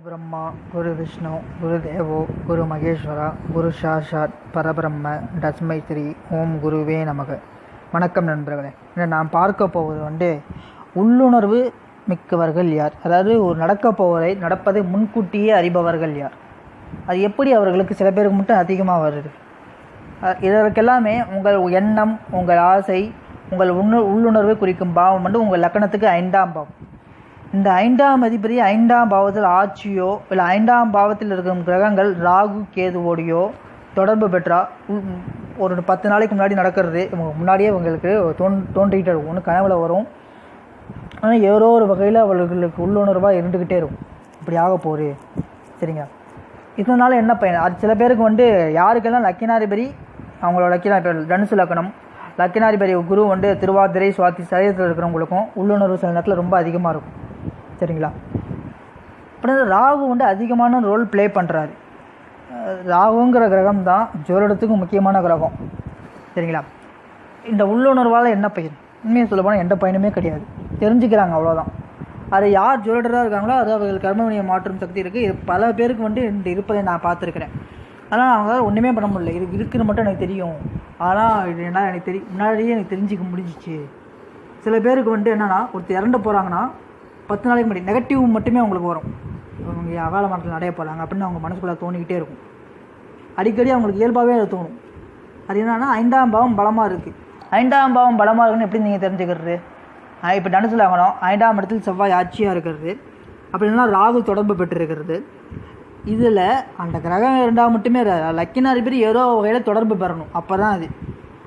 குரு பிரம்மா குரு விஷ்ணு குரு தேவோ குரு மகேஸ்வரா குரு சாஷாத் பரபிரம்ம தஸ்மை ஸ்ரீ ஓம் குருவே நமக. வணக்கம் நண்பர்களே. இன்று நாம் பார்க்க போவது வந்து உள்ளுணர்வு மிக்கவர்கள் யார்? அதாவது ஒரு நடக்க போவதை நடப்பதை முன்கூட்டியே அறிபவர்கள் யார்? அது எப்படி அவர்களுக்கு சில பேருக்கு மட்டும் அதிகமாக வருது. இதற்கெல்லாமே உங்கள் எண்ணம் உங்கள் ஆசை உங்கள் உண உள்ளுணர்வை குறிக்கும் பாவம் வந்து உங்கள் லக்கணத்துக்கு ஐந்தாம் பாவம். இந்த ஐந்தாம் அதிபதி ஐந்தாம் பாவத்தில் ஆட்சியோ இல்லை ஐந்தாம் பாவத்தில் இருக்கும் கிரகங்கள் ராகு கேதுவோடையோ தொடர்பு பெற்றா உ- ஒரு பத்து நாளைக்கு முன்னாடி நடக்கிறது. இவங்க முன்னாடியே இவங்களுக்கு தோன் தோன்றிக்கிட்டே இருக்கும் ஒன்று கனவுல வரும். ஆனால் ஏதோ ஒரு வகையில் அவர்களுக்கு உள்ளுணர்வாக இருந்துக்கிட்டே இருக்கும். இப்படி ஆக போகுது. சரிங்க இதனால என்ன பயன்? அது சில பேருக்கு வந்து யாருக்கெல்லாம் லக்கினாதிபதி அவங்களோட லக்கினாதிபதி தனுசு லக்கணம் லக்கினாதிபதி குரு வந்து திருவாதிரை சுவாதி சரீரத்தில் இருக்கிறவங்களுக்கும் உள்ளுணர்வு சில நேரத்தில் ரொம்ப அதிகமாக இருக்கும். சரிங்களா அப்புறம் ராகு வந்து அதிகமான ரோல் ப்ளே பண்ணுறாரு ராகுங்கிற கிரகம் தான் ஜோதிடத்துக்கு முக்கியமான கிரகம். சரிங்களா இந்த உள்ளுணர்வால் என்ன பயன் உண்மையை சொல்ல போனால் எந்த பயனுமே கிடையாது. தெரிஞ்சுக்கிறாங்க அவ்வளோதான் அது யார் ஜோதிடராக இருக்காங்களோ அது அவர்கள் கர்மவினியை மாற்றும் சக்தி இருக்குது இது பல பேருக்கு வந்து இந்த இருப்பதை நான் பார்த்துருக்குறேன். ஆனால் அவங்களால ஒன்றுமே பண்ண முடியல. இது இருக்குன்னு மட்டும் எனக்கு தெரியும். ஆனால் இது என்ன எனக்கு தெரியும் முன்னாடியே எனக்கு தெரிஞ்சுக்க முடிஞ்சிச்சு. சில பேருக்கு வந்து என்னென்னா ஒருத்தர் இறந்து போகிறாங்கன்னா பத்து நாளைக்கு முன்னாடி நெகட்டிவ் மட்டுமே அவங்களுக்கு வரும். அவங்க அகால மரத்தில் நடைய போகிறாங்க அப்படின்னு அவங்க மனசுக்குள்ளே தோணிக்கிட்டே இருக்கும். அடிக்கடி அவங்களுக்கு இயல்பாகவே அது தோணும். அது என்னன்னா ஐந்தாம் பாவம் பலமாக இருக்குது ஐந்தாம் பாவம் பலமாக இருக்குன்னு எப்படி நீங்கள் தெரிஞ்சுக்கிறது? இப்போ தனுசில் ஆகணும் ஐந்தாம் இடத்தில் செவ்வாய் ஆட்சியாக இருக்கிறது. அப்படின்னா ராகு தொடர்பு பெற்றிருக்கிறது. இதில் அந்த கிரகம் இருந்தால் மட்டுமே லக்கினார் பேர் ஏதோ வகையில் தொடர்பு பெறணும். அப்போ தான் அது.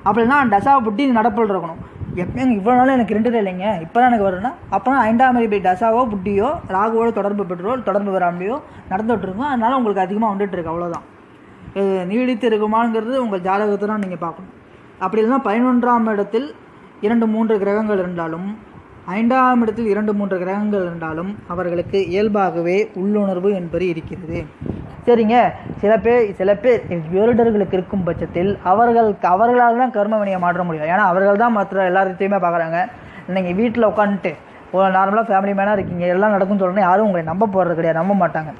அப்படின்னா தசா புட்டி நடப்பில் இருக்கணும். எப்பயும் இவ்வளோ நாள் எனக்கு ரெண்டு இல்லைங்க. இப்போ தான் எனக்கு வரும்னா அப்புறம் ஐந்தாம் அதிபதி தசாவோ புட்டியோ ராகுவோட தொடர்பு பெற்றோ தொடர்பு வராமலையோ நடந்துகிட்டு இருக்கும் அதனால உங்களுக்கு அதிகமாக வந்துட்டு இருக்கு அவ்வளோதான் இது நீடித்து இருக்குமாங்கிறது உங்கள் ஜாதகத்தை தான் நீங்கள் பார்க்கணும். அப்படி இல்லைன்னா பதினொன்றாம் இடத்தில் இரண்டு மூன்று கிரகங்கள் இருந்தாலும் ஐந்தாம் இடத்தில் இரண்டு மூன்று கிரகங்கள் இருந்தாலும் அவர்களுக்கு இயல்பாகவே உள்ளுணர்வு என்பது இருக்கிறது. சரிங்க. சில பேர் சில பேர் ஜோதிடர்களுக்கு இருக்கும் பட்சத்தில் அவர்கள் அவர்களால் தான் கர்ம வினையை மாற்ற முடியும். ஏன்னா அவர்கள் தான் மற்ற எல்லாத்தையுமே பார்க்குறாங்க நீங்கள் வீட்டில் உட்காந்துட்டு ஒரு நார்மலாக ஃபேமிலி மேனாக இருக்கீங்க எல்லாம் நடக்கும்னு சொல்லணும் யாரும் உங்களை நம்ப போகிறது கிடையாது நம்ப மாட்டாங்க.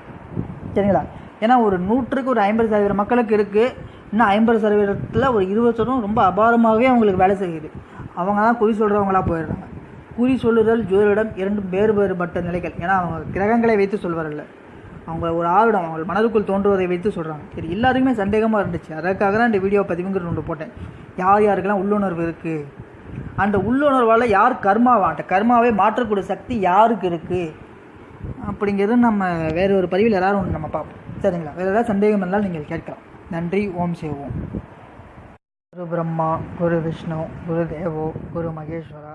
சரிங்களா? ஏன்னா ஒரு நூற்றுக்கு ஒரு ஐம்பது சதவீதம் மக்களுக்கு இருக்குது இன்னும் ஐம்பது சதவீதத்தில் ஒரு இருபது சதவீதம் ரொம்ப அபாரமாகவே அவங்களுக்கு வேலை செய்யுது. அவங்க தான் குறி சொல்கிறவங்களா போயிடுறாங்க. குறி சொல்லுதல் ஜோதிடம் இரண்டும் வேறு வேறுபட்ட நிலைகள். ஏன்னா அவங்க கிரகங்களை வைத்து சொல்வார்கள் அவங்க ஒரு ஆவிடம் அவங்க மனதுக்குள் தோன்றுவதை வைத்து சொல்கிறாங்க சரி எல்லாருக்குமே சந்தேகமாக இருந்துச்சு. அதற்காக தான் இந்த வீடியோ பதிவுங்கிற ஒன்று போட்டேன். யார் யாருக்கெல்லாம் உள்ளுணர்வு இருக்குது அந்த உள்ளுணர்வால் யார் கர்மாவா? அந்த கர்மாவே மாற்றக்கூடிய சக்தி யாருக்கு இருக்குது அப்படிங்கிறது நம்ம வேறு ஒரு பதிவில் யாராவது ஒன்று நம்ம பார்ப்போம். சரிங்களா? வேறு ஏதாவது சந்தேகம் இருந்தால் நீங்கள் கேட்கலாம். நன்றி. ஓம் சேவோம் குரு பிரம்மா குரு விஷ்ணு குரு தேவோ குரு மகேஸ்வரா.